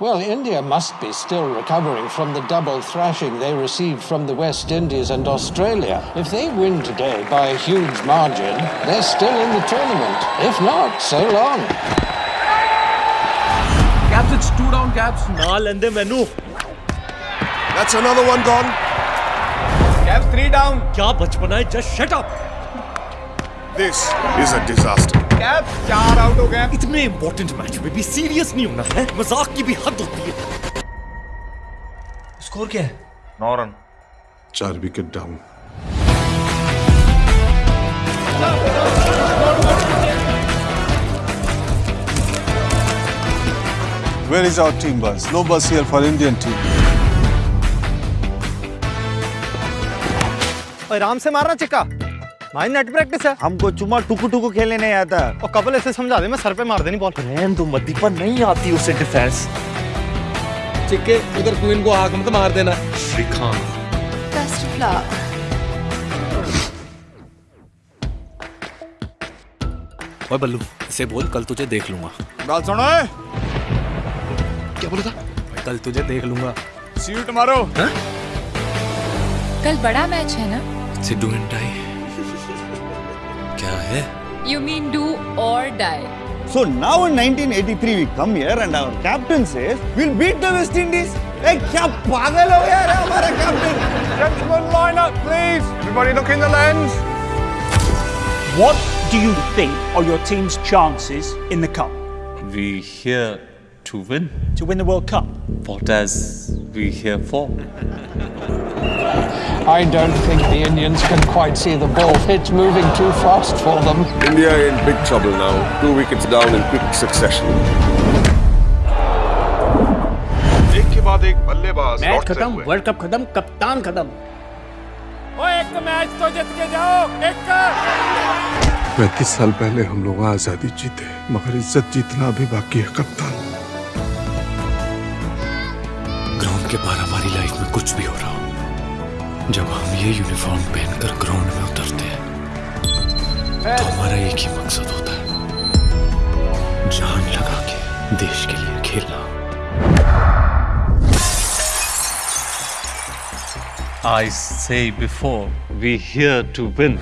Well, India must be still recovering from the double thrashing they received from the West Indies and Australia. If they win today by a huge margin, they're still in the tournament. If not, so long. Caps, it's two down, Caps. Naal and them Anu. That's another one gone. Caps, three down. Kya bachpana hai? Just shut up. This is a disaster. Caps, चार out हो गए. इतने important match में भी serious नहीं होना है मज़ाक की भी हद होती है स्कोर क्या है नौ रन. चार wicket down Where is our team bus? No bus here for Indian team. आराम से मारना चिक्का भाई नेट प्रैक्टिस है। हमको चुमा टुकु टुकु खेलने नहीं आता। और कपल ऐसे समझा दे मैं सर पे मार देनी बॉल रहन दो मद्दी पर नहीं आती उसे डिफेंस चिक्के उधर क्वीन को हाक मत मार देना. श्रीकांत। Best of luck. ओए बल्लू इसे बोल कल तुझे देख लूँगा। बाल सुनो क्या बोला था? कल तुझे देख लूँगा। सीट मारो। कल बड़ा मैच है ना? Sidhu and tie क्या है यू मीन डू और die So now in 1983 we come here and our captain says we'll beat the West Indies. ए क्या पागल हो गया रे हमारा captain Gentlemen, line up, please. Everybody look in the lens. What do you think are your team's chances in the cup? We here to win. To win the World Cup? What as we here for? I don't think the Indians can quite see the ball. It's moving too fast for them. India in big trouble now. Two wickets down in quick succession. एक के बाद एक बल्लेबाज match खत्म। World cup खत्म कप्तान खत्म पैंतीस साल पहले हम लोग आज़ादी जीते मगर इज़्ज़त जीतना अभी बाकी है कप्तान ग्राउंड के बाहर हमारी लाइफ में कुछ भी हो रहा हो जब हम ये यूनिफॉर्म पहनकर ग्राउंड में उतरते हैं तो हमारा एक ही मकसद होता है जान लगा के देश के लिए खेलना I say before we here to win.